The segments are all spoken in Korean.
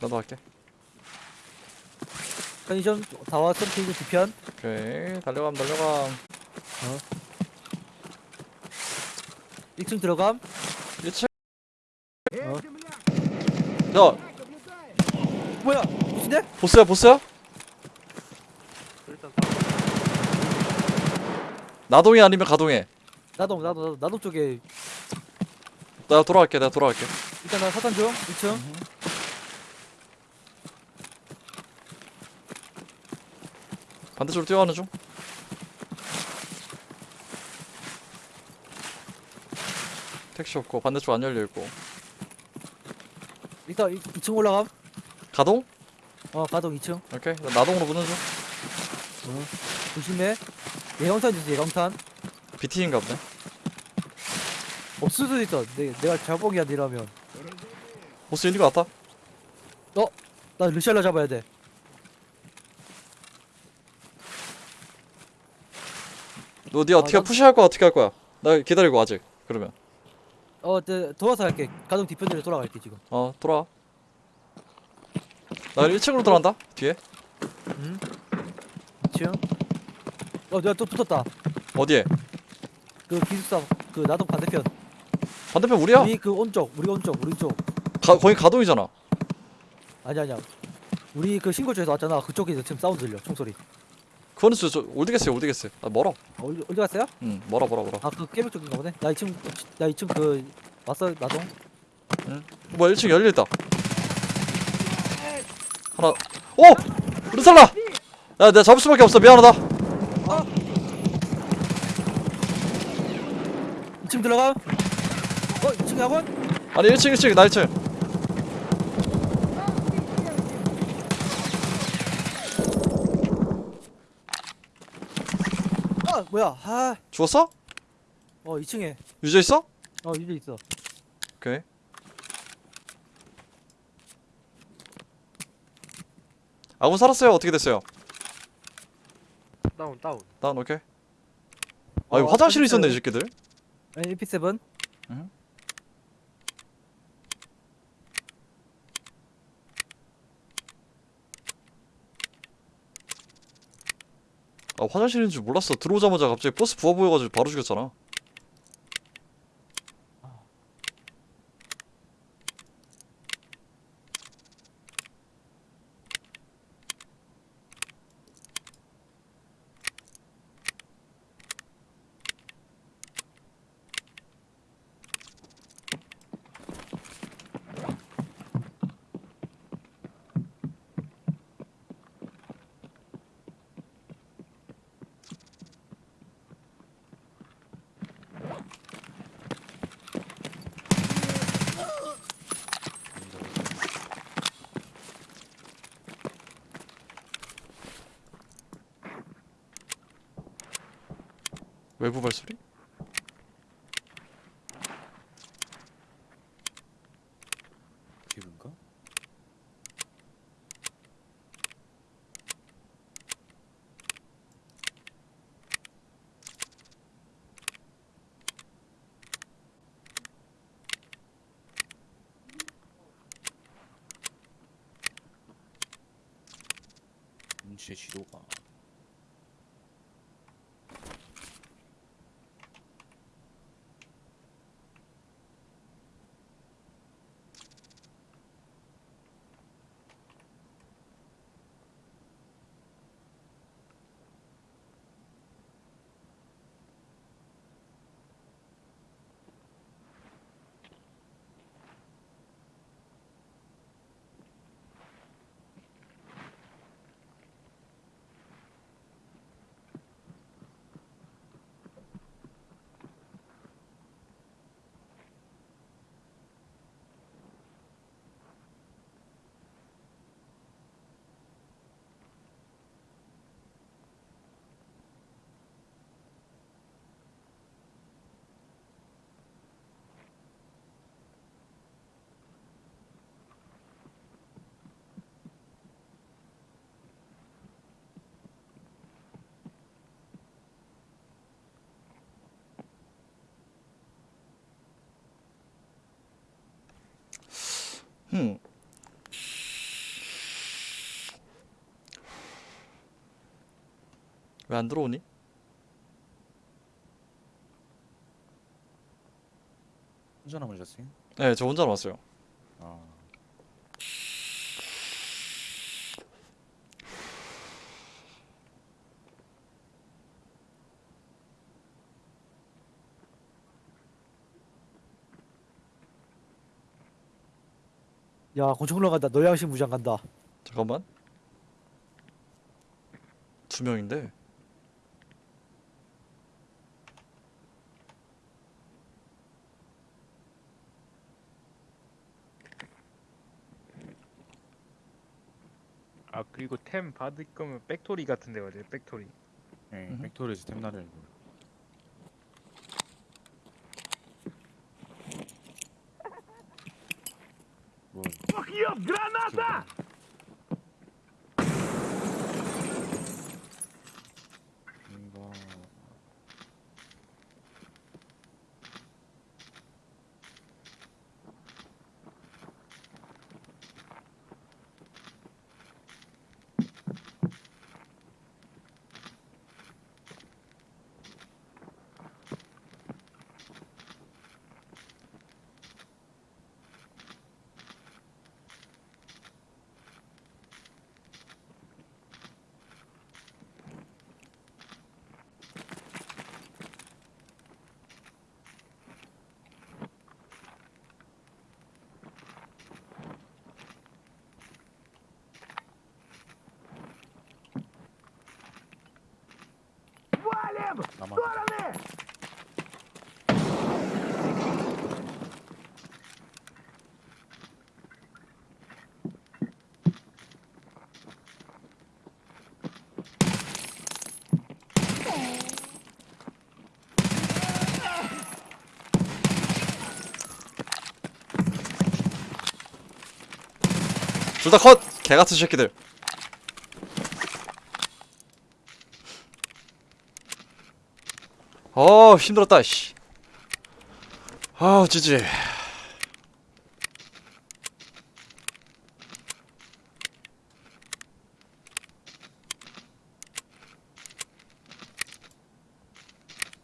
나도 할게. 편의점 다 왔어 편의점 뒤편? 오케이. 달려감 달려감. 1층 들어감? 1층. 어. 야 뭐야? 무슨데? 보스야 보스야? 일단 나동해 아니면 가동해. 나도 나도 나도 쪽에. 나 돌아갈게 내가 돌아갈게. 일단 나 사탄 중 2층 반대쪽으로 뛰어가는 중. 택시 없고 반대쪽 안 열려있고. 일단 2, 2층 올라감 가동? 어 가동 2층. 오케이. 나 나동으로 붙는 중. 조심해. 예강탄 주세요 예강탄. BT인가 보네. 없을 수도 있어. 내, 내가 자봉이 아니라면. 보스 있는 거 같아. 나 르샬라 잡아야 돼 너 니가 어떻게 난- 푸시할 거야 어떻게 할 거야 나 기다리고 아직 그러면 어, 네, 도와서 할게. 가동 뒤편으로 돌아갈게 지금. 어 돌아와 나 1층으로 들어간다 뒤에 응? 2층. 어, 내가 또 붙었다. 어디에? 그 기숙사 그 나동 반대편. 반대편 우리야 우리 그 온쪽, 우리 온쪽, 우리 쪽. 가, 거기 가동이잖아 아니 아니야. 우리 그 신고 쪽에서 왔잖아. 그쪽에서 지금 사운드 들려. 총소리. 그거는 저, 저 올드게스야 올드게스 아 멀어 어, 어디, 어디 갔어요? 응 멀어 멀어 멀어 아, 그 깨벽 쪽인가 보네. 나 2층 나 2층 그 왔어 나동. 뭐야 1층 열려있다 하나 오! 르살라! 야 내가 잡을 수밖에 없어 미안하다 2층 들어가. 어, 2층 학원? 아니 1층 1층 나 1층 아, 뭐야? 아, 죽었어? 어, 2층에. 유저 있어? 어, 유저 있어. 오케이 아군 살았어요 어떻게 됐어요? 다운 다운 다운 오케이 아 이거 어, 화장실에 화장실. 있었네 이 새끼들 아니, AP7. 아 화장실인 줄 몰랐어. 들어오자마자 갑자기 버스 부어 보여가지고 바로 죽였잖아 외부 발소리? 음. 왜 안 들어오니? 혼자 남으셨어요? 네, 저 혼자 남았어요. 아. 야 권총로 간다 노양심 무장 간다 잠깐만. 두 명인데. 아 그리고 템 받을 거면 백토리 같은 데 가자 백토리 네, 음흠. 팩토리에서 템나를 뭐 그라나다! 뭔가 나만 둘 다 컷! 개같은 새끼들. 어 힘들었다 씨. 아 지지.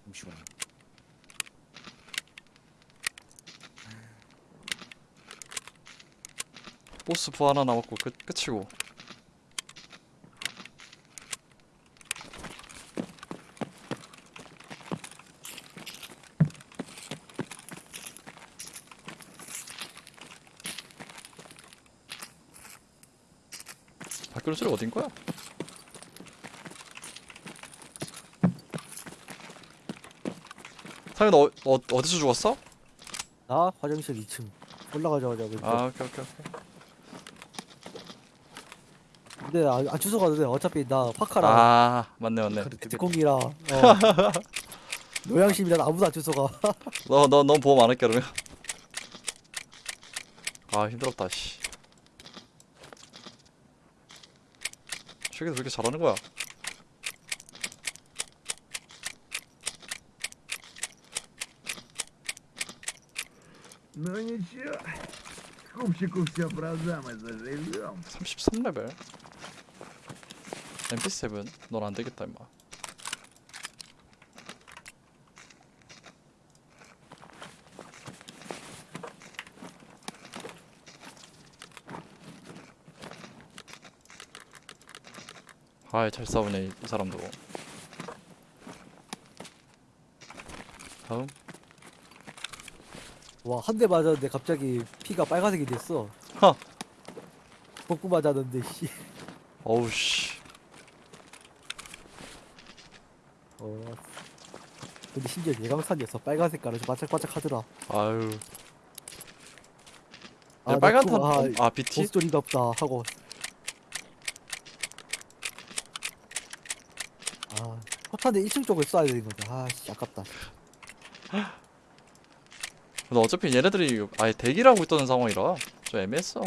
잠시만 보 스부 하나 남았고 끝 끝이고. 밖으로 소리 어딘 거야? 상현 어, 어 어디서 죽었어? 나 화장실 2층 올라가자마자 아 오케이 오케이 오케이. 근데 안, 안 주워 가도 돼 어차피 나 파카랑 아 맞네 맞네. 특공이랑 어. 노양심이랑 아무도 안 주워 가 너너넌 보험 안 할게 그러면. 아 힘들었다 씨. 최근에 왜 이렇게 잘하는 거야? Ну ничего, скупщику все продам и заживем. 33레벨. MP7 넌 안 되겠다 임마. 아이 잘 싸우네 이, 이 사람도. 다음 와 한 대 맞았는데 갑자기 피가 빨간색이 됐어 허. 복구 맞았는데 씨 어우 씨. 어. 근데 심지어 예강산이었어 빨간 색 깔아서 반짝반짝 하더라 아유. 아, 빨간 탄. 아 BT? 보스존이가 없다 하고 아 포탄에 1층 쪽을 쏴야 되는 건데 아씨 아깝다 근데 어차피 얘네들이 아예 대기를 하고 있던 상황이라 좀 애매했어.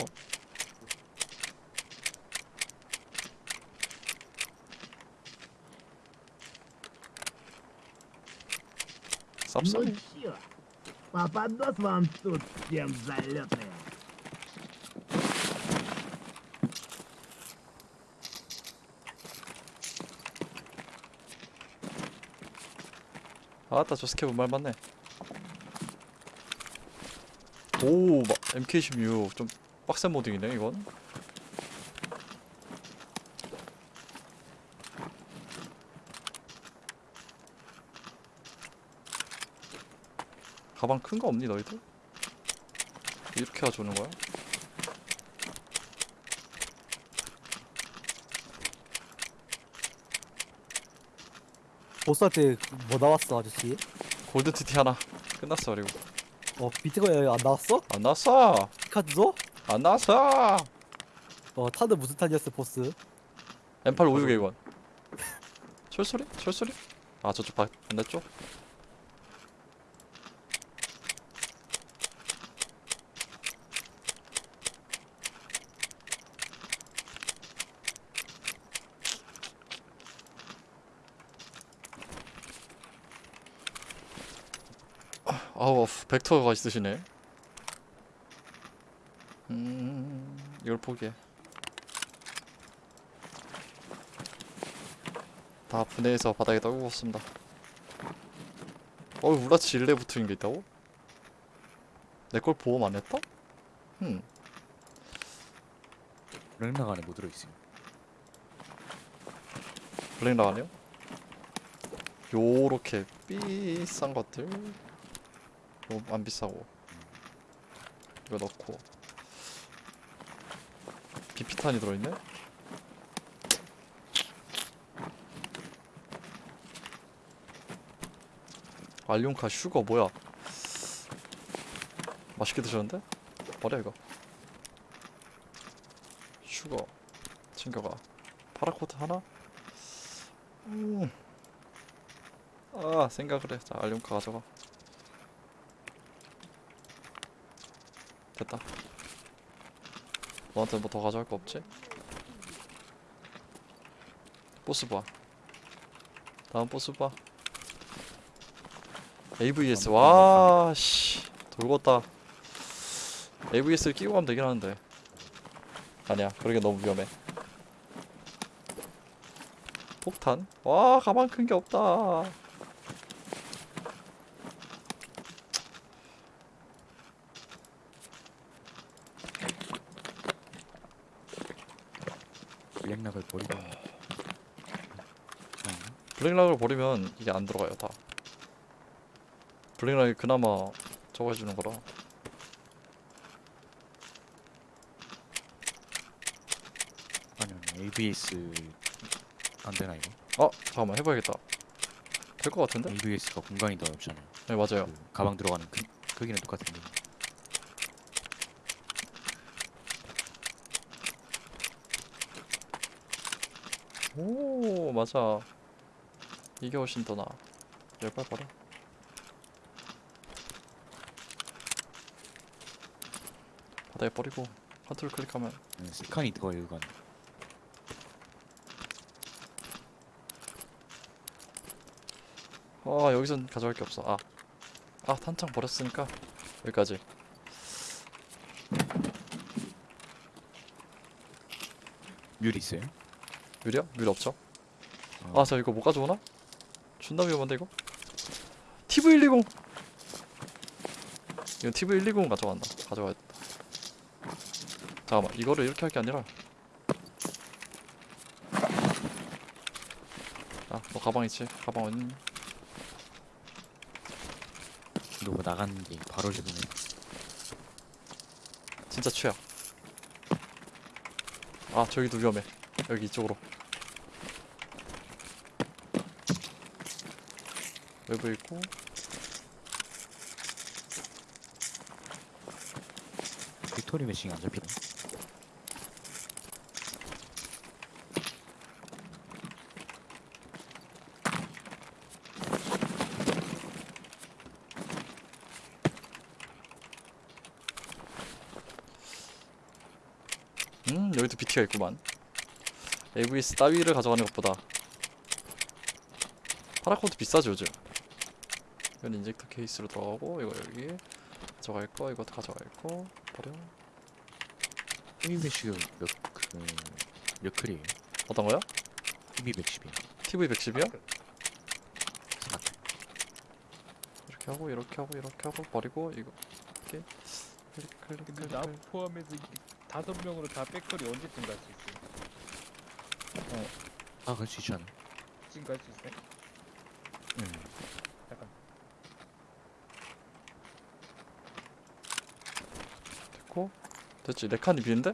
нас обсудим. Ну, Попадос вам тут всем залетные. 아따 저 스케브 말만해 오! MK16 좀 빡센 모딩이네 이건 가방 큰 거 없니 너희들? 이렇게 가져오는 거야? 보스한테 뭐 나왔어 아저씨? 골든 TT 하나 끝났어 그리고 어 비트코인 안 나왔어? 안 나왔어 카드도? 안 나왔어 어 타드 무슨 탄이었어 보스? M8 56A1 철소리? 철소리? 아 저쪽 바, 반대쪽? 아우 벡터가 있으시네 음 이걸 포기해 다 분해해서 바닥에 떨구었습니다. 어, 우라치 일레 붙은 게 있다고? 내 걸 보험 안 했다? 흠, 랭랑 안에 뭐 들어있어요? 블랙 나가네요? 요렇게 비싼 것들. 요, 안 비싸고. 이거 넣고. 비피탄이 들어있네? 알륨카 슈거 뭐야? 맛있게 드셨는데? 버려 이거. 슈거 챙겨가. 파라코트 하나? 음. 아 생각을 해. 자 알륨카 가져가. 됐다. 너한테 뭐 더 가져갈 거 없지? 보스 봐. 다음 보스 봐. AVS 와 씨. 돌겠다. AVS를 끼고 가면 되긴 하는데. 아니야. 그러게 너무 위험해. 폭탄? 와 가방 큰 게 없다. 랭락을 버리고 블랙락을 버리면 이게 안 들어가요 다. 블랙락이 그나마 저거 해주는 거라. 아니 아니 ABS 안 되나 이거? 어 잠깐만 해봐야겠다. 될 것 같은데? ABS가 공간이 더 넓잖아요. 네 맞아요. 그 가방 들어가는 크, 크기는 똑같은데. 오 맞아. 이게 훨씬 더 나아. 열발 버려. 바닥에 버리고 컨트롤 클릭하면 네, 스칸이 더 이건 아 여기선 가져갈 게 없어. 아, 아 탄창 버렸으니까 여기까지. 뮬 있어요? 뮤리야? 뮤리 없죠? 어. 아저 이거 못 가져오나? 존나 위험한데 이거? TV120 이건 TV120 가져간다 가져가야겠다. 잠깐만 이거를 이렇게 할 게 아니라. 아너 가방 있지? 가방 어딨니? 누구 나가는 게 바로 죽으면 진짜 최악. 아 저기도 위험해. 여기 이쪽으로 외부 있고. 빅토리 매칭이 안 잡히네. 음 여기도 BT가 있구만. AVS 따위를 가져가는 것보다 파라코드 비싸죠 요즘 이건 인젝터 케이스로 들어가고 이거 여기 가져갈 거 이것도 가져갈 거 버려 TV 매치가 몇그 몇 클이에요? 어떤 거요? TV 110이요. TV 110이요? 이렇게 하고 이렇게 하고 이렇게 하고 버리고 이거 이렇게 클릭 클릭 근데 클릭 나 클릭. 포함해서 이게 다섯 명으로 다 백토리 언제쯤 갈 수 있어? 아갈 수 있지 않아? 지금 갈 수 있어? 응 잠깐. 됐고 됐지? 네 칸이 비는데?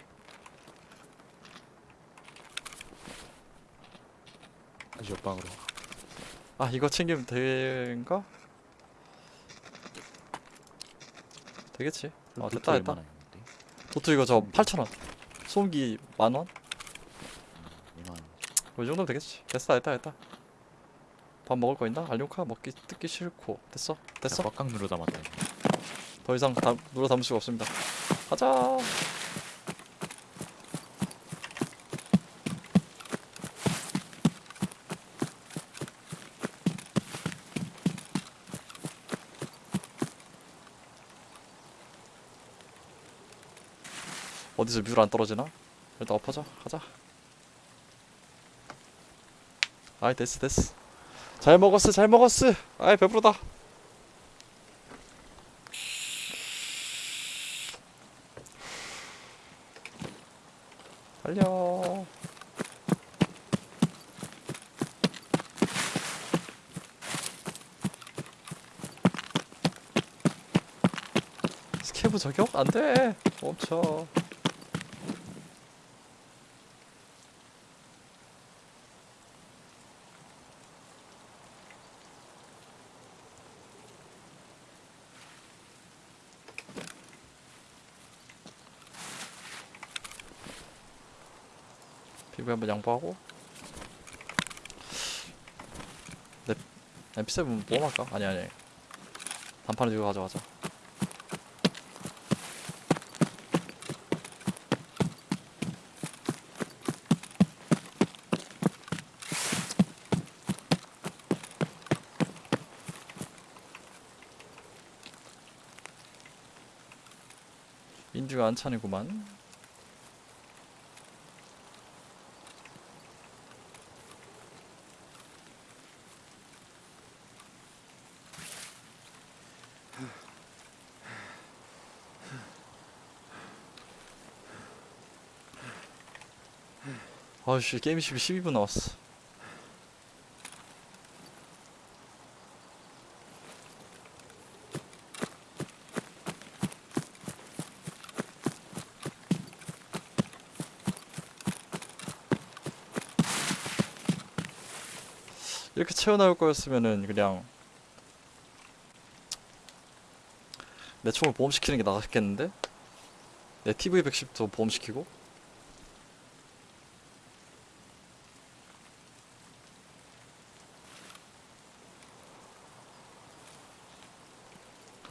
다시 옆방으로. 아 이거 챙기면 되는가? 되겠지? 아 됐다 됐다. 도트 이거 저 8,000원. 소음기 만원? 이만 이 정도면 되겠지. 됐다 됐다 됐다. 밥 먹을 거 있나? 알료카? 먹기 뜯기 싫고. 됐어 됐어. 꽉꽉 눌러 담았다. 더 이상 다, 눌러 담을 수가 없습니다 가자. 어디서 뮤를 안 떨어지나? 일단 엎어져 가자. 아이 됐어 됐어. 잘 먹었어 잘 먹었어. 아이 배부르다 달려. 스케브 저격? 안돼. 멈춰 피부에 한번 양보하고. 네 MP7 뭐 할까? 아니 아니. 단판을 이거 가져가자. 인류가 안찬이구만 아씨 게임 12, 12분 나왔어 이렇게 채워나올 거였으면은 그냥 내 총을 보험시키는 게 나았겠는데? 내 TV 110도 보험시키고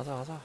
가자 가자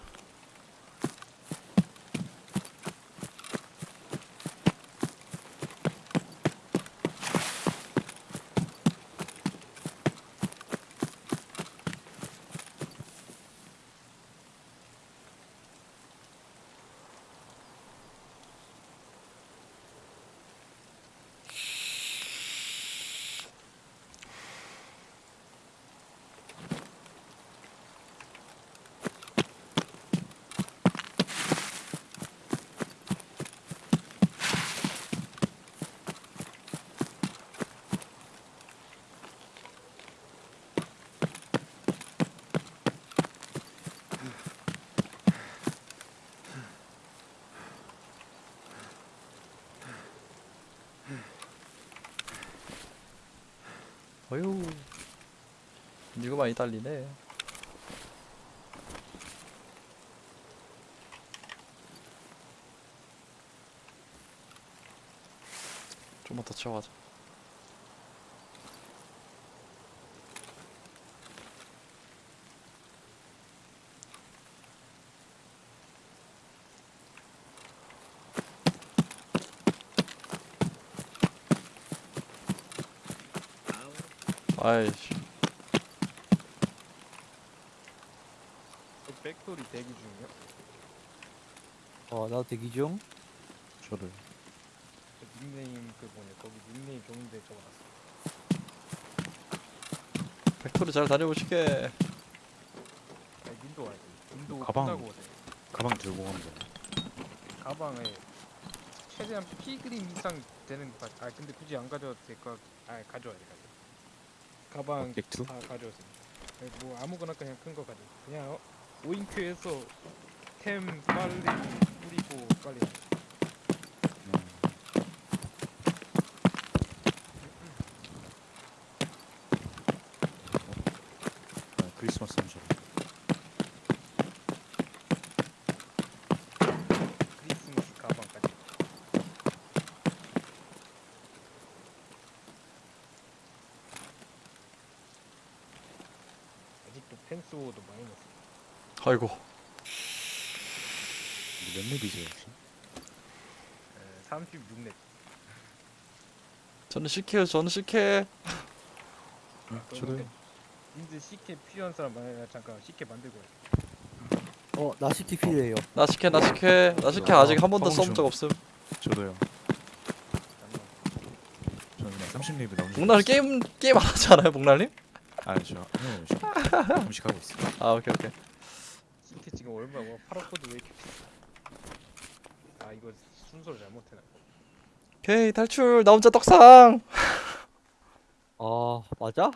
어휴 이거 많이 딸리네. 좀만 더 채워가자. 아이씨 저 백토리 대기 중이요? 어 나도 대기 중 저를 저 닉네임 그 뭐냐 거기 닉네임 좋은데 적어놨어. 팩토리 잘 다녀오시게 아니, 인도하지. 인도 가방. 끝나고 오세요. 가방 들고 가면 돼. 가방에 최대한 피그림 이상 되는 거. 가- 아 근데 굳이 안 가져도 될 거. 아 가져와야 돼. 가져. 가방? 다 가져왔습니다. 네, 뭐 아무거나 그냥 큰 거 가져. 그냥 어, 오인큐에서 템 빨리 뿌리고 빨리. 음. 아, 크리스마스 선물. 크리스마스 가방까지. 아직도 펜스오도 마이너스. 아이고 몇 렙이세요 혹시? 36렙. 저는 CK요 저는 CK 응, 저도요. 인제 CK 필요한 사람 많아요. 잠깐 CK 만들고 와. 어나 시티 필요해요 나 CK 나 CK 나 CK 아직 한 번도 써본 적 없음 저도요. 잠깐만. 저는 그냥 30렙이 나오는. 목날님 게임 게임 안 하지 않아요 목날님? 아니 저 네, 저 음식하고 있어요. 아 오케이 오케이 CK 지금 얼마? 와 파라코드 왜 이렇게 비싸? 아 이거 순서를 잘못해놨. 오케이 탈출 나 혼자 떡상 아 맞아?